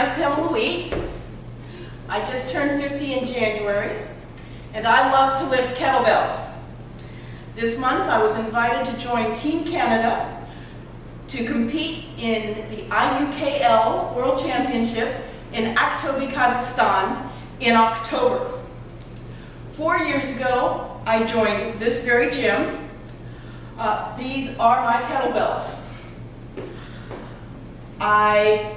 I'm Pamela Wheat. I just turned 50 in January, and I love to lift kettlebells. This month I was invited to join Team Canada to compete in the IUKL World Championship in Aktobe, Kazakhstan in October. Four years ago, I joined this very gym. Uh, these are my kettlebells. I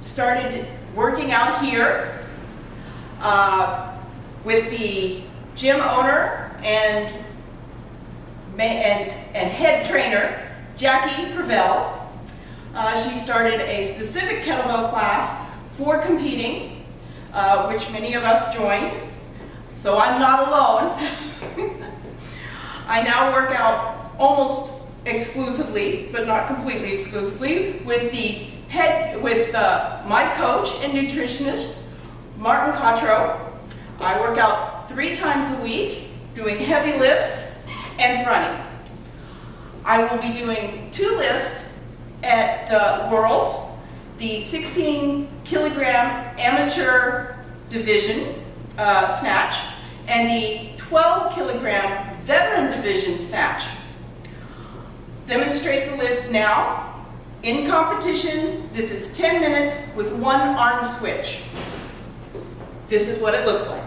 started working out here uh, with the gym owner and, and, and head trainer, Jackie Gravel. Uh, she started a specific kettlebell class for competing, uh, which many of us joined. So I'm not alone. I now work out almost exclusively, but not completely exclusively, with the head with uh, my coach and nutritionist, Martin Cotro. I work out three times a week, doing heavy lifts and running. I will be doing two lifts at uh, Worlds, the 16 kilogram amateur division uh, snatch and the 12 kilogram veteran division snatch. Demonstrate the lift now in competition, this is 10 minutes with one arm switch. This is what it looks like.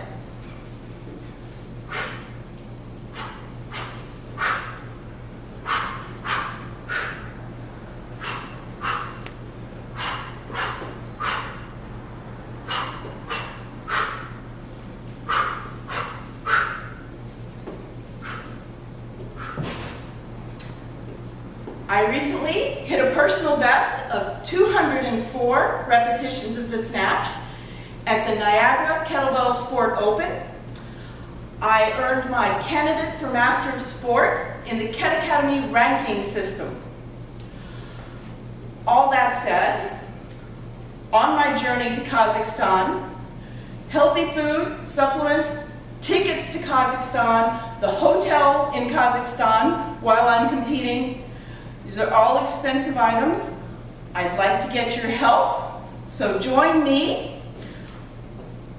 I recently hit a personal best of 204 repetitions of the snatch at the Niagara Kettlebell Sport Open. I earned my candidate for Master of Sport in the Ket Academy ranking system. All that said, on my journey to Kazakhstan, healthy food, supplements, tickets to Kazakhstan, the hotel in Kazakhstan while I'm competing, these are all expensive items. I'd like to get your help, so join me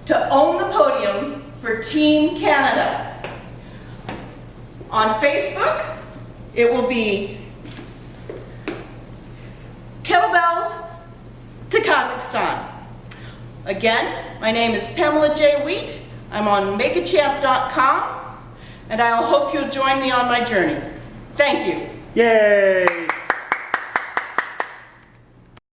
to own the podium for Team Canada. On Facebook, it will be Kettlebells to Kazakhstan. Again, my name is Pamela J. Wheat. I'm on makeachamp.com, and I hope you'll join me on my journey. Thank you. 예.